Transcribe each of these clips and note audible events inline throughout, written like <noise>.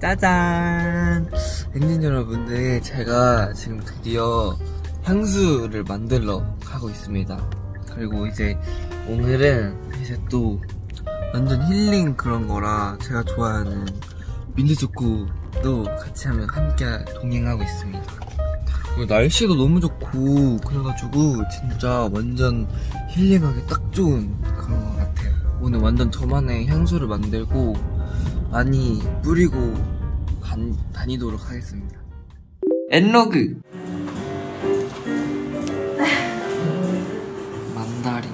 짜잔! 엔진 여러분들, 제가 지금 드디어 향수를 만들러 가고 있습니다. 그리고 이제 오늘은 이제 또 완전 힐링 그런 거라 제가 좋아하는 민트초코도 같이 하면 함께 동행하고 있습니다. 날씨도 너무 좋고 그래가지고 진짜 완전 힐링하기 딱 좋은 그런 것 같아요. 오늘 완전 저만의 향수를 만들고 많이 뿌리고 간- 다니도록 하겠습니다. 엔로그 만다린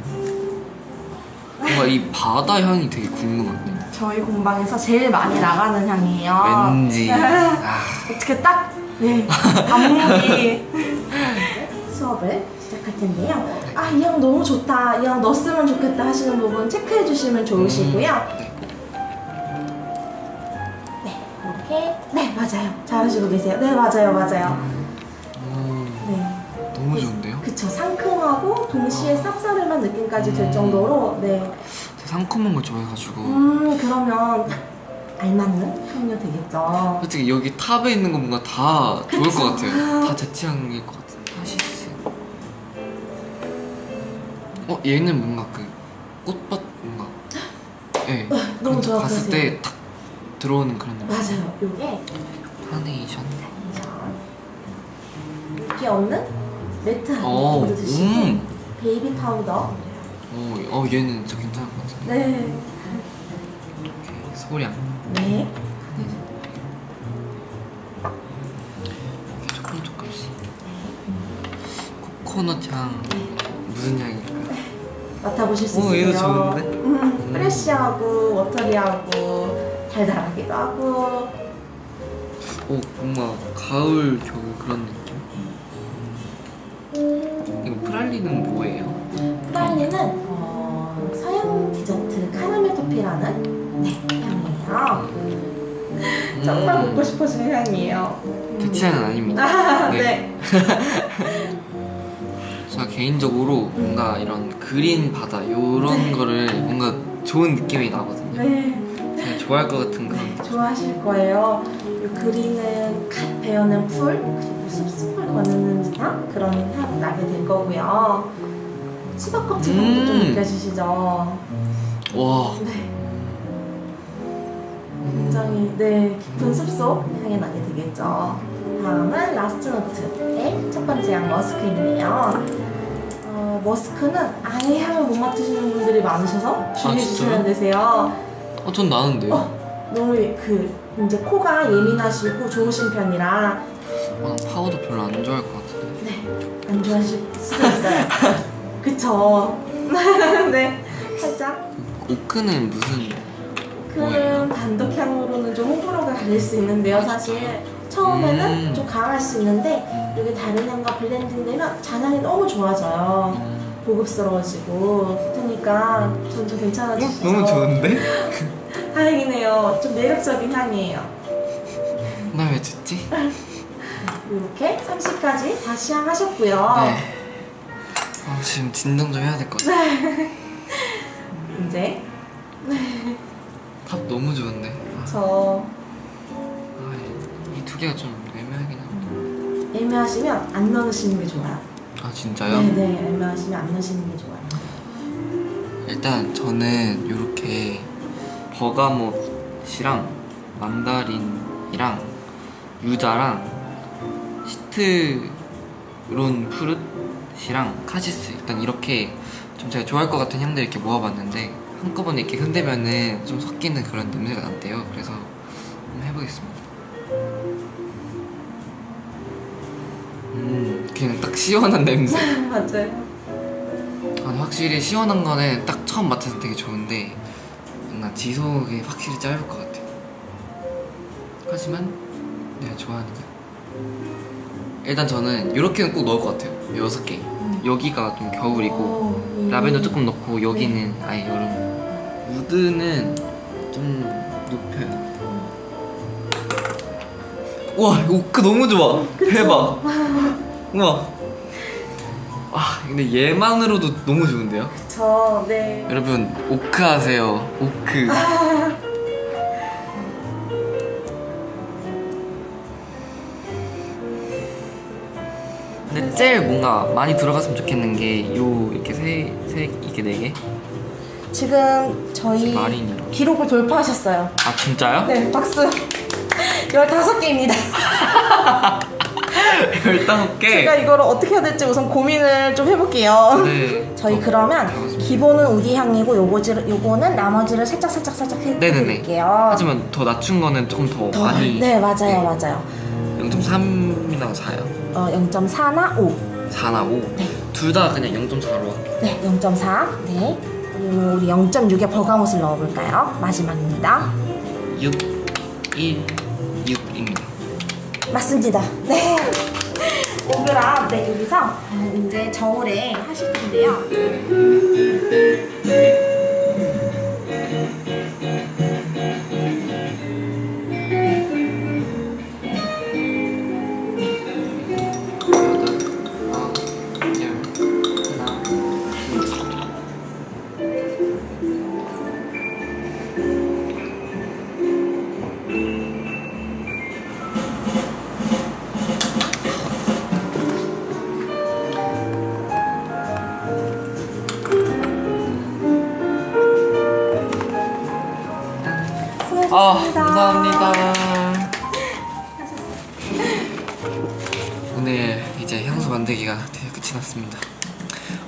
뭔가 이 바다 향이 되게 궁금한데 저희 공방에서 제일 많이 나가는 향이에요. 왠지 <laughs> 아, 어떻게 딱, 네, 안무기. <laughs> 수업을 시작할 텐데요. 아, 이 향 너무 좋다. 이 향 넣었으면 좋겠다 하시는 부분 체크해 주시면 좋으시고요. 맞아요. 잘하시고 계세요. 네, 맞아요, 맞아요. 오, 네. 너무 좋은데요? 그쵸. 상큼하고 동시에 쌉싸름한 느낌까지 될 음. 정도로, 네. 상큼한 걸 좋아해가지고 음, 그러면 딱 알맞는 향료 되겠죠. 솔직히 여기 탑에 있는 거 뭔가 다 좋을 그쵸. 것 같아요 다 제 취향일 것 같아요 하시스 어 얘는 뭔가 그 꽃밭 뭔가 <gasps> 예 너무 그런 거 좋아 봤을 보이세요. 때딱 들어오는 그런 느낌 맞아요. 요게 카네이션 이렇게 없는 매트 어, 한번 드시고 음. 베이비 파우더 어, 어 얘는 진짜 괜찮을 것 같은데 네. 이렇게 소량 네. 이렇게 조금 조금씩 코코넛 향 무슨 향일까? 맡아보실 수 어, 있으세요. 얘도 좋은데? 음, 프레쉬하고 워터리하고 달달하기도 하고 오 뭔가 가을 겨울 그런 느낌 이거 프랄리는 뭐예요? 프라이는 어, 서양 디저트 카라멜 토피라는 네, 향이에요. 정말 음, 먹고 싶어지는 향이에요. 제 취향은 아닙니다 아, <laughs> 네. 네. <laughs> 제가 개인적으로 뭔가 이런 그린 바다 이런 거를 뭔가 좋은 느낌이 나거든요 네. 좋아할 것 같은 그런 네, 좋아하실 거예요. 이 그린은 갓 베어낸 풀, 그리고 숲숲을 거니는 듯한 그런 향 나게 될 거고요. 수박 껍질 향도 좀 음. 느껴지시죠? 와 네. 굉장히 네 깊은 숲속 향이 나게 되겠죠. 다음은 last note의 첫 번째 향 머스크인데요. 어, 머스크는 아예 향을 못 맡으시는 분들이 많으셔서 주의해 진짜요? 주셔야 되세요. 어, 전 나는데요 어. 너무 그 이제 코가 예민하시고 좋으신 편이라 어, 난 파우더 별로 안 좋아할 것 같은데 네, 안 좋아하실 수도 있어요. <laughs> 그쵸? <laughs> 네, 살짝 오크는 무슨 큰 단독 향으로는 좀 호불호가 갈릴 수 있는데요, 사실. 처음에는 음. 좀 강할 수 있는데 음, 이게 다른 향과 블렌딩되면 잔향이 너무 좋아져요. 음. 고급스러워지고 그러니까 전 좀 괜찮아지시죠? 어, 너무 좋은데? <laughs> 다행이네요. 좀 매력적인 향이에요. 나 왜 듣지? 이렇게 30까지 다 시향하셨고요. 네. 아, 지금 진정 좀 해야 될 것 같아. <laughs> 이제 탑 너무 좋은데. 아, 저 이 두 개가 좀 애매하긴 한데. 애매하시면 안 넣으시는 게 좋아요. 아 진짜요? 네네, 애매하시면 안 넣으시는 게 좋아요. 일단 저는 이렇게 버가못이랑 만다린이랑 유자랑 시트론 푸릇이랑 카시스 일단 이렇게 좀 제가 좋아할 것 같은 향들 이렇게 모아봤는데 한꺼번에 이렇게 흔들면은 좀 섞이는 그런 냄새가 난대요. 그래서 한번 해보겠습니다. 음, 그냥 딱 시원한 냄새. <laughs> 맞아요. 아니 확실히 시원한 거는 딱 처음 맡아서 되게 좋은데 뭔가 지속이 확실히 짧을 것 같아요. 하지만 내가 좋아하는 거 일단 저는 이렇게는 꼭 넣을 것 같아요. 여섯 개. 여기가 좀 겨울이고 오, 음. 라벤더 조금 넣고 여기는 아예 여름 우드는 좀 높여요 와 오크 그 너무 좋아. 그쵸? 대박. <laughs> 우와. 아 근데 얘만으로도 너무 좋은데요? 그쵸 네. 여러분 오크 하세요. 오크. <laughs> 근데 제일 뭔가 많이 들어갔으면 좋겠는 게 요 이렇게 세, 세 이렇게 네 개? 지금 저희 기록을 돌파하셨어요. 아 진짜요? 네 박수. 15개입니다. 15개? <laughs> 제가 이거를 어떻게 해야 될지 우선 고민을 좀 해볼게요. 네. <laughs> 저희 어, 그러면 잘했습니다. 기본은 우디 향이고 요거지를 요거는 나머지를 살짝 살짝 살짝. 해드릴게요. 하지만 더 낮춘 거는 조금 더, 더 많이 네 맞아요 맞아요. 0.3이나 4요? 어 0.4나 5. 4나 5? 네. 둘 다 그냥 0.4로 네 0.4. 네. 그리고 우리 0.6에 버가못을 넣어볼까요? 마지막입니다. 6, 1, 6입니다 맞습니다. 네. 5g 네 여기서 이제 저울에 하실 텐데요. 만들기가 되게 끝이 났습니다.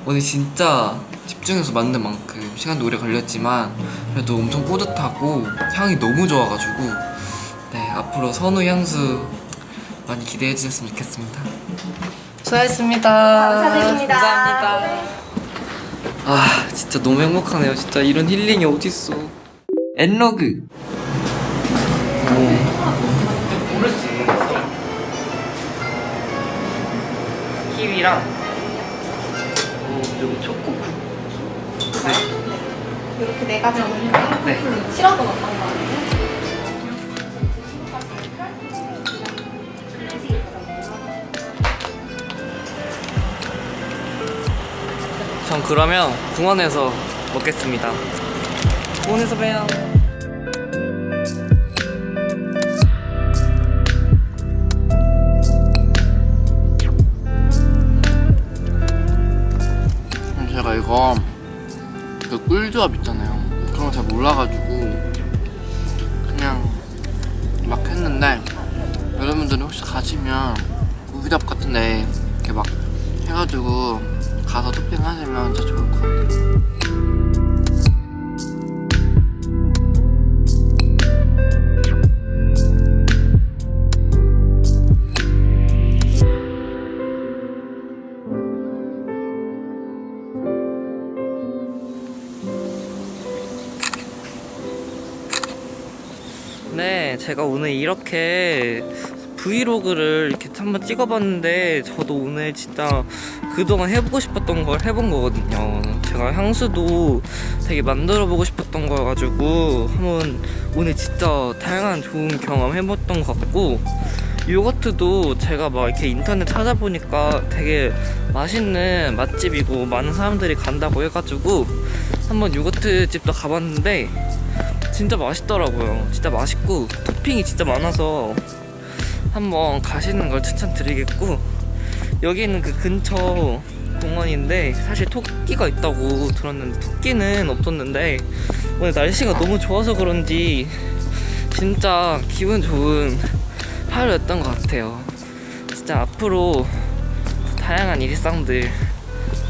오늘 진짜 집중해서 만든 만큼 시간도 오래 걸렸지만 그래도 엄청 뿌듯하고 향이 너무 좋아가지고 네 앞으로 선우 향수 많이 기대해 주셨으면 좋겠습니다. 수고하셨습니다. 감사드립니다. 감사합니다. 아 진짜 너무 행복하네요. 진짜 이런 힐링이 어딨어. 엔로그. 고 어, 그리고 초코 쿠키 네. 이렇게 네 가지 넣으니까 네. 싫어도 어떤 거전 그러면 공원에서 먹겠습니다 공원에서 봬요 분들이 혹시 가시면 우유답 같은데 이렇게 막 해가지고 가서 토핑하시면 진짜 좋을 것 같아요. 네, 제가 오늘 이렇게 브이로그를 이렇게 한번 찍어봤는데 저도 오늘 진짜 그동안 해보고 싶었던 걸 해본 거거든요. 제가 향수도 되게 만들어보고 싶었던 거여가지고 한번 오늘 진짜 다양한 좋은 경험 해봤던 것 같고 요거트도 제가 막 이렇게 인터넷 찾아보니까 되게 맛있는 맛집이고 많은 사람들이 간다고 해가지고 한번 요거트 집도 가봤는데 진짜 맛있더라고요. 진짜 맛있고 토핑이 진짜 많아서 한번 가시는 걸 추천드리겠고 여기 있는 그 근처 공원인데 사실 토끼가 있다고 들었는데 토끼는 없었는데 오늘 날씨가 너무 좋아서 그런지 진짜 기분 좋은 하루였던 것 같아요. 진짜 앞으로 다양한 일상들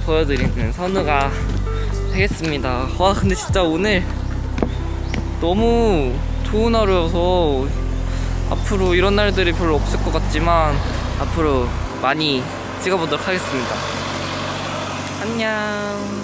보여드리는 선우가 되겠습니다. 와 근데 진짜 오늘 너무 좋은 하루여서 앞으로 이런 날들이 별로 없을 것 같지만 앞으로 많이 찍어보도록 하겠습니다. 안녕.